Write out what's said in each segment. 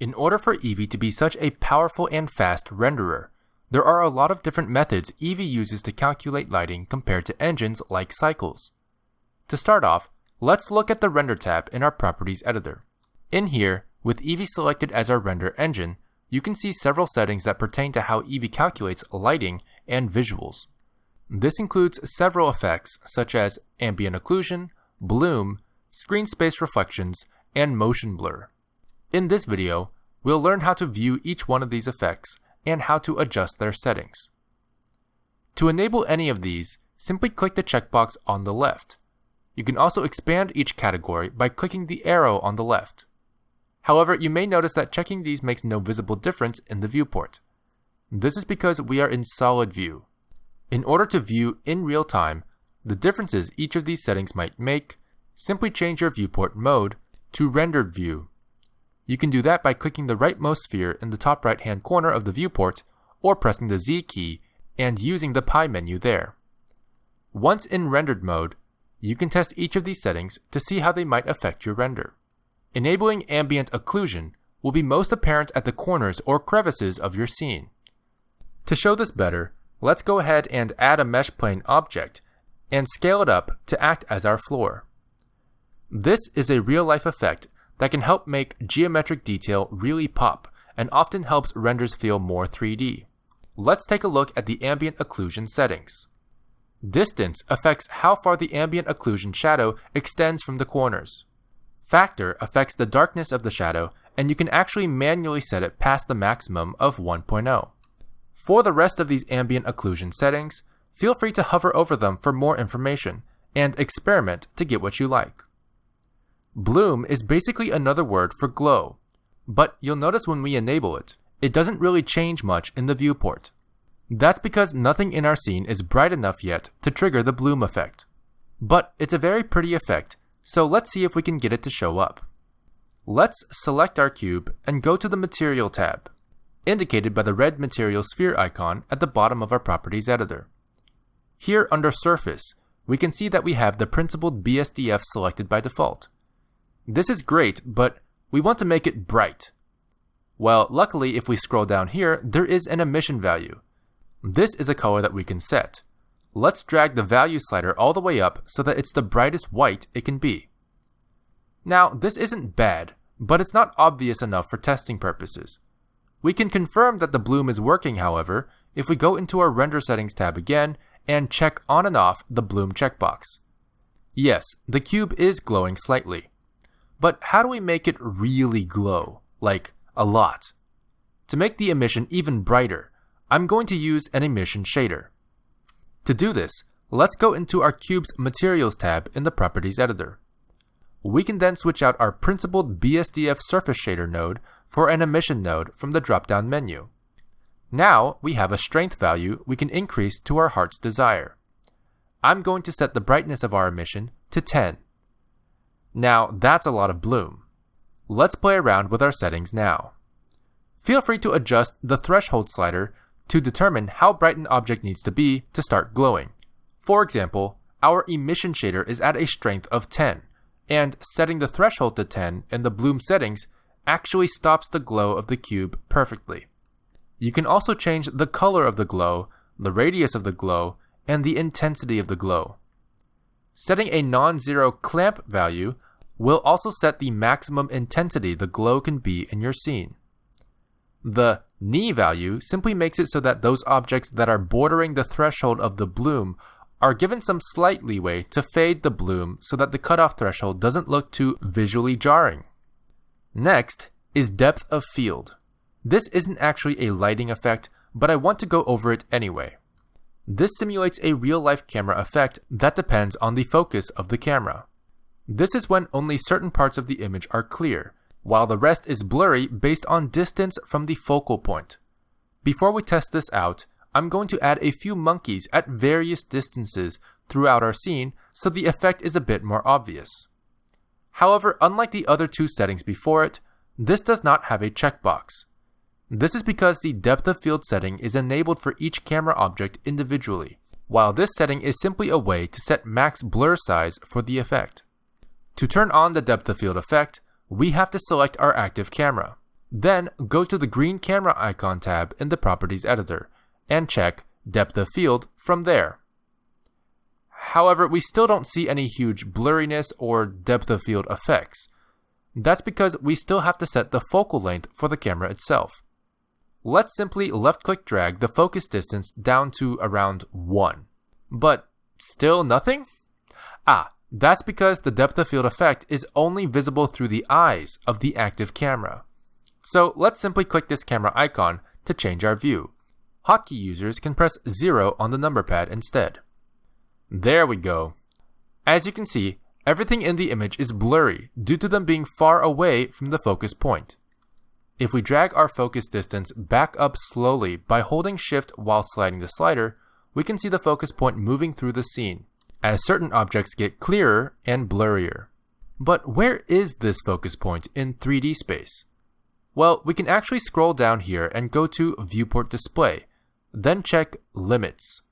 In order for Eevee to be such a powerful and fast renderer, there are a lot of different methods Eevee uses to calculate lighting compared to engines like Cycles. To start off, let's look at the Render tab in our Properties editor. In here, with Eevee selected as our render engine, you can see several settings that pertain to how Eevee calculates lighting and visuals. This includes several effects such as ambient occlusion, bloom, screen space reflections, and motion blur. In this video, we'll learn how to view each one of these effects and how to adjust their settings. To enable any of these, simply click the checkbox on the left. You can also expand each category by clicking the arrow on the left. However, you may notice that checking these makes no visible difference in the viewport. This is because we are in solid view. In order to view in real time the differences each of these settings might make, simply change your viewport mode to rendered view. You can do that by clicking the rightmost sphere in the top right hand corner of the viewport or pressing the Z key and using the pie menu there. Once in rendered mode, you can test each of these settings to see how they might affect your render. Enabling ambient occlusion will be most apparent at the corners or crevices of your scene. To show this better, let's go ahead and add a mesh plane object and scale it up to act as our floor. This is a real-life effect that can help make geometric detail really pop and often helps renders feel more 3D. Let's take a look at the ambient occlusion settings. Distance affects how far the ambient occlusion shadow extends from the corners. Factor affects the darkness of the shadow, and you can actually manually set it past the maximum of 1.0. For the rest of these ambient occlusion settings, feel free to hover over them for more information, and experiment to get what you like. Bloom is basically another word for glow, but you'll notice when we enable it, it doesn't really change much in the viewport. That's because nothing in our scene is bright enough yet to trigger the bloom effect. But it's a very pretty effect, so let's see if we can get it to show up. Let's select our cube and go to the Material tab, indicated by the red material sphere icon at the bottom of our Properties editor. Here under Surface, we can see that we have the principled BSDF selected by default. This is great, but we want to make it bright. Well, luckily if we scroll down here, there is an emission value. This is a color that we can set. Let's drag the value slider all the way up so that it's the brightest white it can be. Now, this isn't bad, but it's not obvious enough for testing purposes. We can confirm that the bloom is working, however, if we go into our Render Settings tab again and check on and off the bloom checkbox. Yes, the cube is glowing slightly. But how do we make it really glow? Like, a lot. To make the emission even brighter, I'm going to use an emission shader. To do this, let's go into our cube's Materials tab in the Properties editor. We can then switch out our principled BSDF surface shader node for an emission node from the drop-down menu. Now we have a strength value we can increase to our heart's desire. I'm going to set the brightness of our emission to 10. Now that's a lot of bloom. Let's play around with our settings now. Feel free to adjust the threshold slider to determine how bright an object needs to be to start glowing. For example, our emission shader is at a strength of 10, and setting the threshold to 10 in the bloom settings actually stops the glow of the cube perfectly. You can also change the color of the glow, the radius of the glow, and the intensity of the glow. Setting a non-zero clamp value will also set the maximum intensity the glow can be in your scene. The knee value simply makes it so that those objects that are bordering the threshold of the bloom are given some slight leeway to fade the bloom so that the cutoff threshold doesn't look too visually jarring. Next is depth of field. This isn't actually a lighting effect, but I want to go over it anyway. This simulates a real-life camera effect that depends on the focus of the camera. This is when only certain parts of the image are clear, while the rest is blurry based on distance from the focal point. Before we test this out, I'm going to add a few monkeys at various distances throughout our scene so the effect is a bit more obvious. However, unlike the other two settings before it, this does not have a checkbox. This is because the depth of field setting is enabled for each camera object individually, while this setting is simply a way to set max blur size for the effect. To turn on the depth of field effect, we have to select our active camera. Then go to the green camera icon tab in the Properties editor and check Depth of Field from there. However, we still don't see any huge blurriness or depth of field effects. That's because we still have to set the focal length for the camera itself. Let's simply left click drag the focus distance down to around 1. But still nothing? Ah, that's because the depth of field effect is only visible through the eyes of the active camera. So let's simply click this camera icon to change our view. Hotkey users can press 0 on the number pad instead. There we go. As you can see, everything in the image is blurry due to them being far away from the focus point. If we drag our focus distance back up slowly by holding shift while sliding the slider, we can see the focus point moving through the scene, as certain objects get clearer and blurrier. But where is this focus point in 3D space? Well, we can actually scroll down here and go to Viewport Display, then check Limits.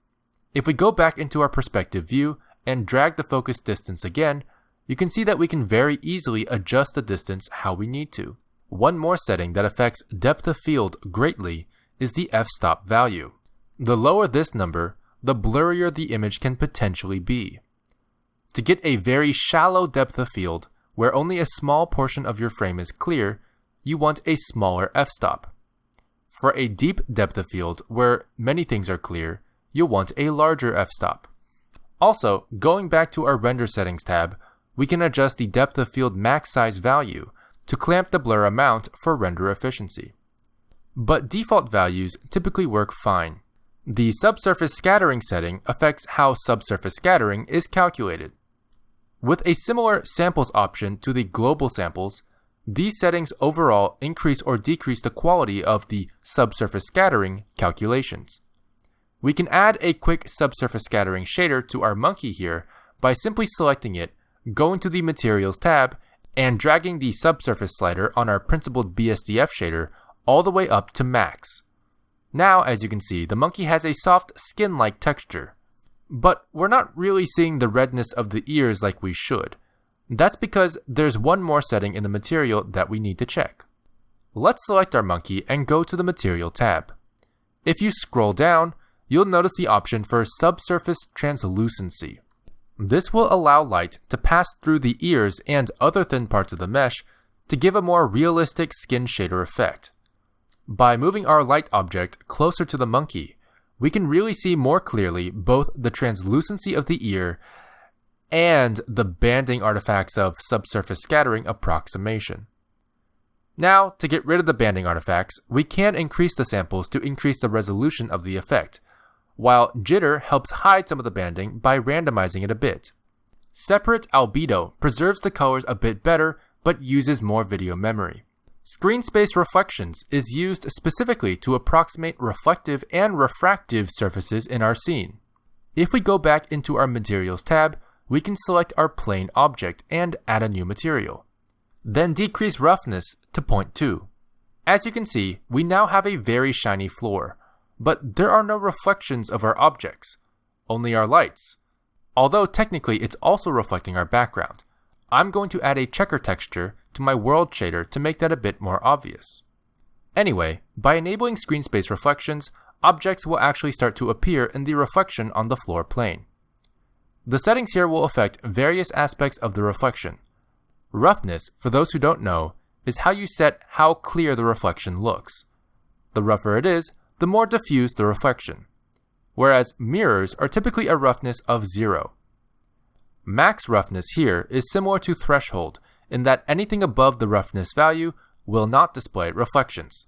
If we go back into our perspective view and drag the focus distance again, you can see that we can very easily adjust the distance how we need to. One more setting that affects depth of field greatly is the f-stop value. The lower this number, the blurrier the image can potentially be. To get a very shallow depth of field, where only a small portion of your frame is clear, you want a smaller f-stop. For a deep depth of field, where many things are clear, you'll want a larger f-stop. Also, going back to our render settings tab, we can adjust the depth of field max size value to clamp the blur amount for render efficiency. But default values typically work fine. The subsurface scattering setting affects how subsurface scattering is calculated. With a similar samples option to the global samples, these settings overall increase or decrease the quality of the subsurface scattering calculations. We can add a quick subsurface scattering shader to our monkey here by simply selecting it, going to the Materials tab, and dragging the subsurface slider on our principled BSDF shader all the way up to max. Now, as you can see, the monkey has a soft skin-like texture. But we're not really seeing the redness of the ears like we should. That's because there's one more setting in the material that we need to check. Let's select our monkey and go to the Material tab. If you scroll down, you'll notice the option for subsurface translucency. This will allow light to pass through the ears and other thin parts of the mesh to give a more realistic skin shader effect. By moving our light object closer to the monkey, we can really see more clearly both the translucency of the ear and the banding artifacts of subsurface scattering approximation. Now, to get rid of the banding artifacts, we can increase the samples to increase the resolution of the effect, while jitter helps hide some of the banding by randomizing it a bit. Separate albedo preserves the colors a bit better but uses more video memory. Screen space reflections is used specifically to approximate reflective and refractive surfaces in our scene. If we go back into our Materials tab, we can select our plane object and add a new material. Then decrease roughness to 0.2. As you can see, we now have a very shiny floor, but there are no reflections of our objects, only our lights. Although technically it's also reflecting our background. I'm going to add a checker texture to my world shader to make that a bit more obvious. Anyway, by enabling screen space reflections, objects will actually start to appear in the reflection on the floor plane. The settings here will affect various aspects of the reflection. Roughness, for those who don't know, is how you set how clear the reflection looks. The rougher it is, the more diffuse the reflection, whereas mirrors are typically a roughness of zero. Max roughness here is similar to threshold in that anything above the roughness value will not display reflections.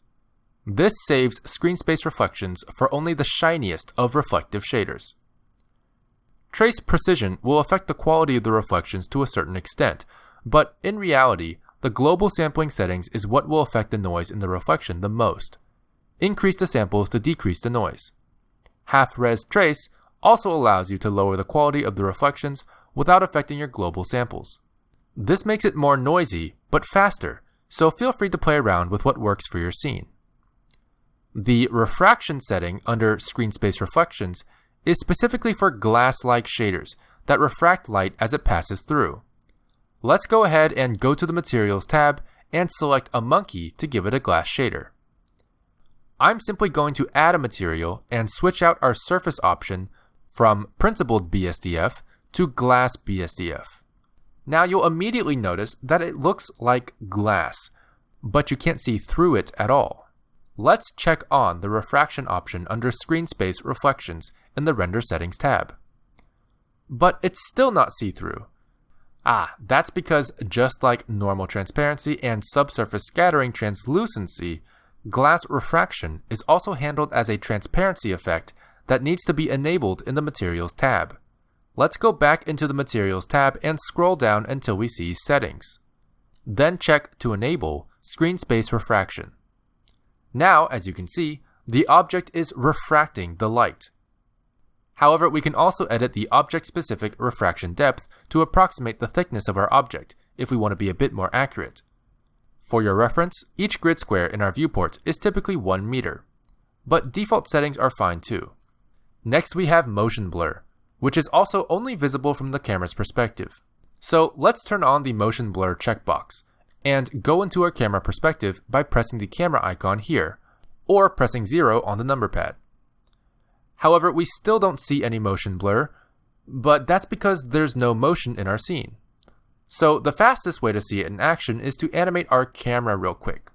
This saves screen space reflections for only the shiniest of reflective shaders. Trace precision will affect the quality of the reflections to a certain extent, but in reality, the global sampling settings is what will affect the noise in the reflection the most increase the samples to decrease the noise. Half-res trace also allows you to lower the quality of the reflections without affecting your global samples. This makes it more noisy, but faster, so feel free to play around with what works for your scene. The refraction setting under screen space reflections is specifically for glass-like shaders that refract light as it passes through. Let's go ahead and go to the Materials tab and select a monkey to give it a glass shader. I'm simply going to add a material and switch out our surface option from principled BSDF to glass BSDF. Now you'll immediately notice that it looks like glass, but you can't see through it at all. Let's check on the refraction option under Screen Space Reflections in the Render Settings tab. But it's still not see-through. Ah, that's because just like normal transparency and subsurface scattering translucency, glass refraction is also handled as a transparency effect that needs to be enabled in the Materials tab. Let's go back into the Materials tab and scroll down until we see Settings. Then check to enable Screen Space Refraction. Now, as you can see, the object is refracting the light. However, we can also edit the object-specific refraction depth to approximate the thickness of our object if we want to be a bit more accurate. For your reference, each grid square in our viewport is typically 1 meter, but default settings are fine too. Next we have motion blur, which is also only visible from the camera's perspective. So let's turn on the motion blur checkbox and go into our camera perspective by pressing the camera icon here, or pressing 0 on the number pad. However, we still don't see any motion blur, but that's because there's no motion in our scene. So the fastest way to see it in action is to animate our camera real quick.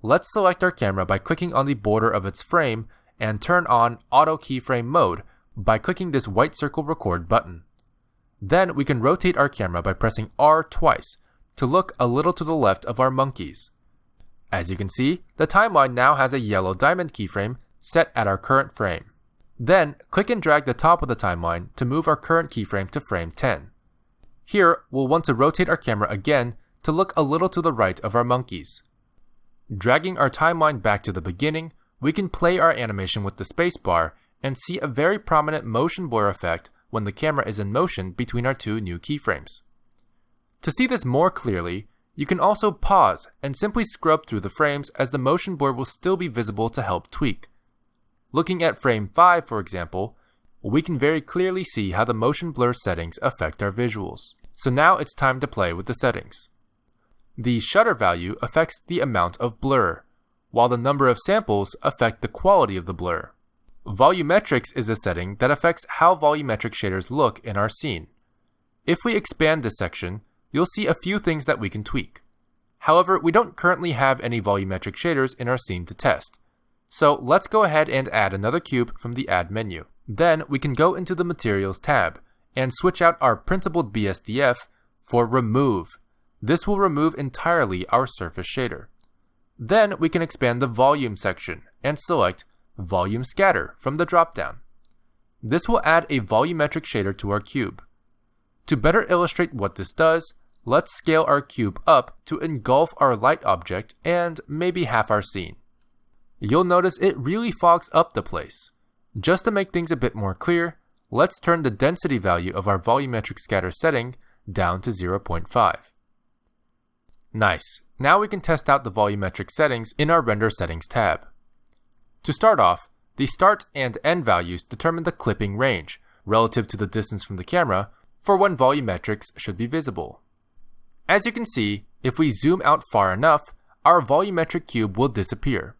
Let's select our camera by clicking on the border of its frame and turn on Auto Keyframe Mode by clicking this white circle record button. Then we can rotate our camera by pressing R twice to look a little to the left of our monkeys. As you can see, the timeline now has a yellow diamond keyframe set at our current frame. Then, click and drag the top of the timeline to move our current keyframe to frame 10. Here, we'll want to rotate our camera again to look a little to the right of our monkeys. Dragging our timeline back to the beginning, we can play our animation with the spacebar and see a very prominent motion blur effect when the camera is in motion between our two new keyframes. To see this more clearly, you can also pause and simply scrub through the frames as the motion blur will still be visible to help tweak. Looking at frame 5 for example, we can very clearly see how the motion blur settings affect our visuals. So now it's time to play with the settings. The shutter value affects the amount of blur, while the number of samples affect the quality of the blur. Volumetrics is a setting that affects how volumetric shaders look in our scene. If we expand this section, you'll see a few things that we can tweak. However, we don't currently have any volumetric shaders in our scene to test. So let's go ahead and add another cube from the Add menu. Then we can go into the Materials tab and switch out our Principled BSDF for Remove. This will remove entirely our surface shader. Then we can expand the Volume section and select Volume Scatter from the dropdown. This will add a volumetric shader to our cube. To better illustrate what this does, let's scale our cube up to engulf our light object and maybe half our scene. You'll notice it really fogs up the place. Just to make things a bit more clear, let's turn the density value of our volumetric scatter setting down to 0.5. Nice. Now we can test out the volumetric settings in our Render Settings tab. To start off, the start and end values determine the clipping range, relative to the distance from the camera, for when volumetrics should be visible. As you can see, if we zoom out far enough, our volumetric cube will disappear.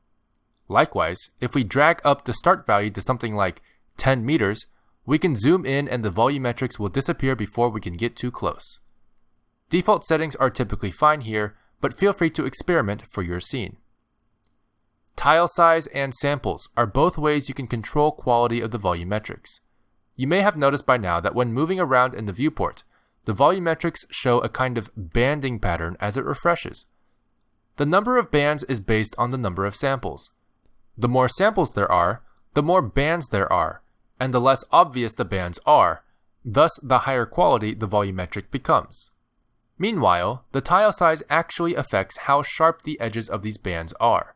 Likewise, if we drag up the start value to something like 10 meters, we can zoom in and the volumetrics will disappear before we can get too close. Default settings are typically fine here, but feel free to experiment for your scene. Tile size and samples are both ways you can control quality of the volumetrics. You may have noticed by now that when moving around in the viewport, the volumetrics show a kind of banding pattern as it refreshes. The number of bands is based on the number of samples. The more samples there are, the more bands there are, and the less obvious the bands are, thus the higher quality the volumetric becomes. Meanwhile, the tile size actually affects how sharp the edges of these bands are.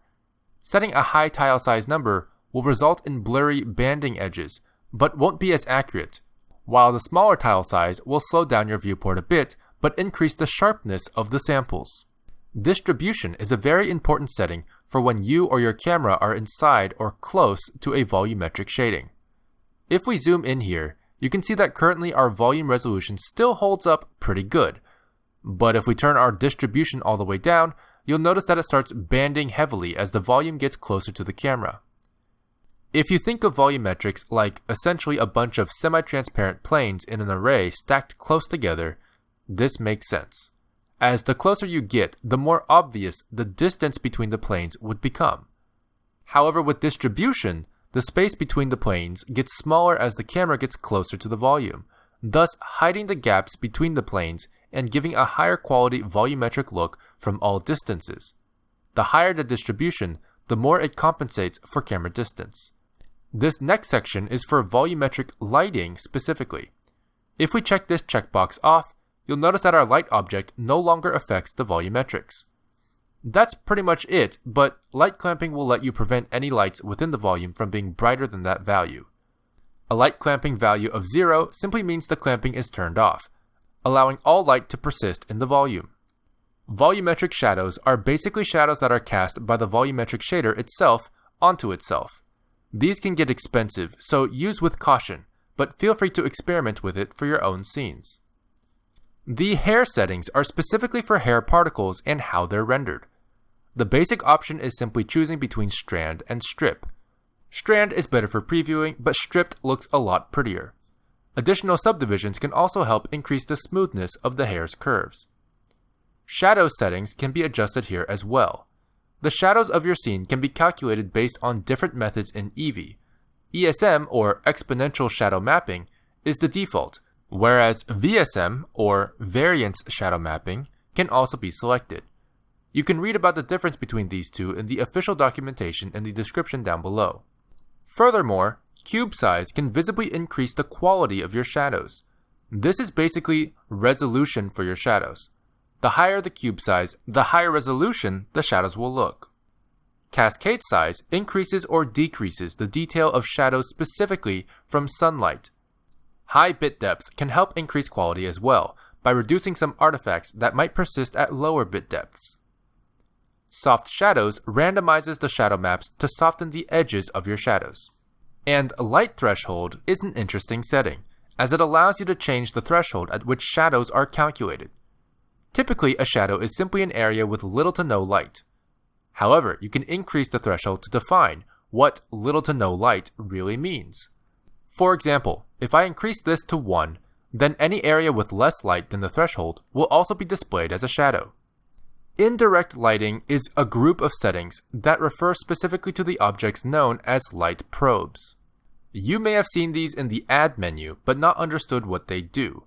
Setting a high tile size number will result in blurry banding edges, but won't be as accurate, while the smaller tile size will slow down your viewport a bit, but increase the sharpness of the samples. Distribution is a very important setting for when you or your camera are inside or close to a volumetric shading. If we zoom in here, you can see that currently our volume resolution still holds up pretty good. But if we turn our distribution all the way down, you'll notice that it starts banding heavily as the volume gets closer to the camera. If you think of volumetrics like essentially a bunch of semi-transparent planes in an array stacked close together, this makes sense. As the closer you get, the more obvious the distance between the planes would become. However, with distribution, the space between the planes gets smaller as the camera gets closer to the volume, thus hiding the gaps between the planes and giving a higher quality volumetric look from all distances. The higher the distribution, the more it compensates for camera distance. This next section is for volumetric lighting specifically. If we check this checkbox off, you'll notice that our light object no longer affects the volumetrics. That's pretty much it, but light clamping will let you prevent any lights within the volume from being brighter than that value. A light clamping value of 0 simply means the clamping is turned off, allowing all light to persist in the volume. Volumetric shadows are basically shadows that are cast by the volumetric shader itself onto itself. These can get expensive, so use with caution, but feel free to experiment with it for your own scenes. The hair settings are specifically for hair particles and how they're rendered. The basic option is simply choosing between strand and strip. Strand is better for previewing, but stripped looks a lot prettier. Additional subdivisions can also help increase the smoothness of the hair's curves. Shadow settings can be adjusted here as well. The shadows of your scene can be calculated based on different methods in Eevee. ESM, or exponential shadow mapping, is the default, whereas VSM, or variance shadow mapping, can also be selected. You can read about the difference between these two in the official documentation in the description down below. Furthermore, Cube size can visibly increase the quality of your shadows. This is basically resolution for your shadows. The higher the cube size, the higher resolution the shadows will look. Cascade size increases or decreases the detail of shadows specifically from sunlight. High bit depth can help increase quality as well by reducing some artifacts that might persist at lower bit depths. Soft Shadows randomizes the shadow maps to soften the edges of your shadows. And light threshold is an interesting setting, as it allows you to change the threshold at which shadows are calculated. Typically, a shadow is simply an area with little to no light. However, you can increase the threshold to define what little to no light really means. For example, if I increase this to 1, then any area with less light than the threshold will also be displayed as a shadow. Indirect lighting is a group of settings that refer specifically to the objects known as light probes. You may have seen these in the Add menu, but not understood what they do.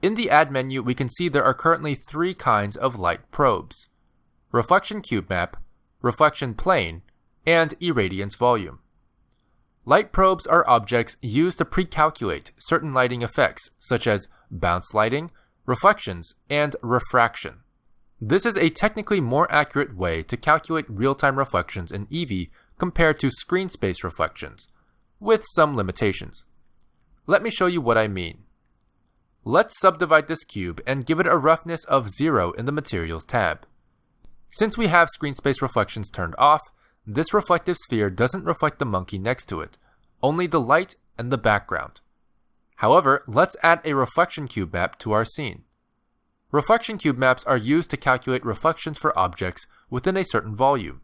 In the Add menu, we can see there are currently three kinds of light probes. Reflection Cube Map, Reflection Plane, and Irradiance Volume. Light probes are objects used to pre-calculate certain lighting effects, such as bounce lighting, reflections, and refraction. This is a technically more accurate way to calculate real-time reflections in Eevee compared to screen space reflections, with some limitations. Let me show you what I mean. Let's subdivide this cube and give it a roughness of 0 in the Materials tab. Since we have screen space reflections turned off, this reflective sphere doesn't reflect the monkey next to it, only the light and the background. However, let's add a reflection cube map to our scene. Reflection cube maps are used to calculate reflections for objects within a certain volume.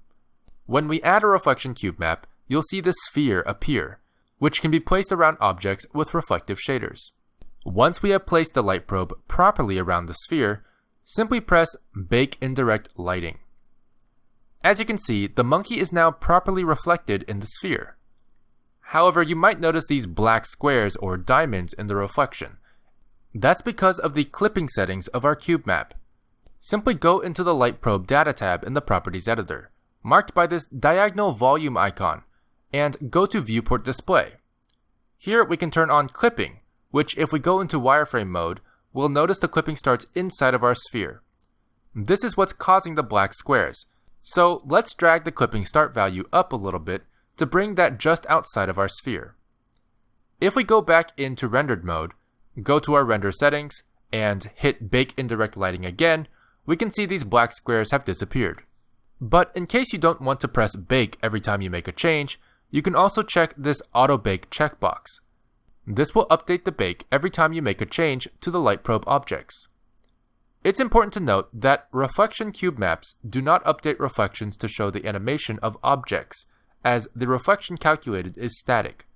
When we add a reflection cube map, you'll see this sphere appear, which can be placed around objects with reflective shaders. Once we have placed the light probe properly around the sphere, simply press Bake Indirect Lighting. As you can see, the monkey is now properly reflected in the sphere. However, you might notice these black squares or diamonds in the reflection. That's because of the clipping settings of our cube map. Simply go into the Light Probe Data tab in the Properties editor, marked by this diagonal volume icon, and go to Viewport Display. Here we can turn on clipping, which if we go into wireframe mode, we'll notice the clipping starts inside of our sphere. This is what's causing the black squares, so let's drag the clipping start value up a little bit to bring that just outside of our sphere. If we go back into rendered mode, go to our render settings, and hit Bake Indirect Lighting again, we can see these black squares have disappeared. But in case you don't want to press Bake every time you make a change, you can also check this Auto Bake checkbox. This will update the bake every time you make a change to the light probe objects. It's important to note that reflection cube maps do not update reflections to show the animation of objects, as the reflection calculated is static.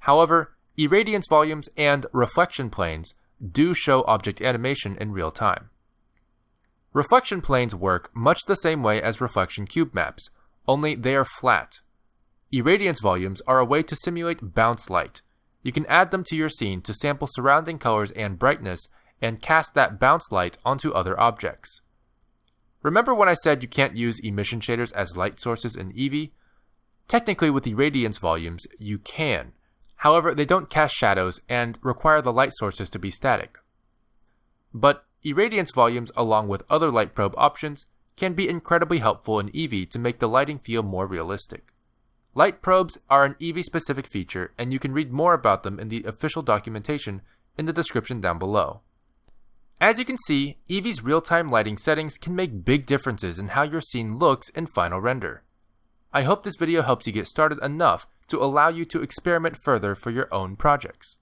However, irradiance volumes and reflection planes do show object animation in real time. Reflection planes work much the same way as reflection cube maps, only they are flat. Irradiance volumes are a way to simulate bounce light. You can add them to your scene to sample surrounding colors and brightness and cast that bounce light onto other objects. Remember when I said you can't use emission shaders as light sources in Eevee? Technically, with the irradiance volumes, you can. However, they don't cast shadows and require the light sources to be static. But irradiance volumes, along with other light probe options, can be incredibly helpful in Eevee to make the lighting feel more realistic. Light probes are an Eevee specific feature, and you can read more about them in the official documentation in the description down below. As you can see, Eevee's real-time lighting settings can make big differences in how your scene looks in final render. I hope this video helps you get started enough to allow you to experiment further for your own projects.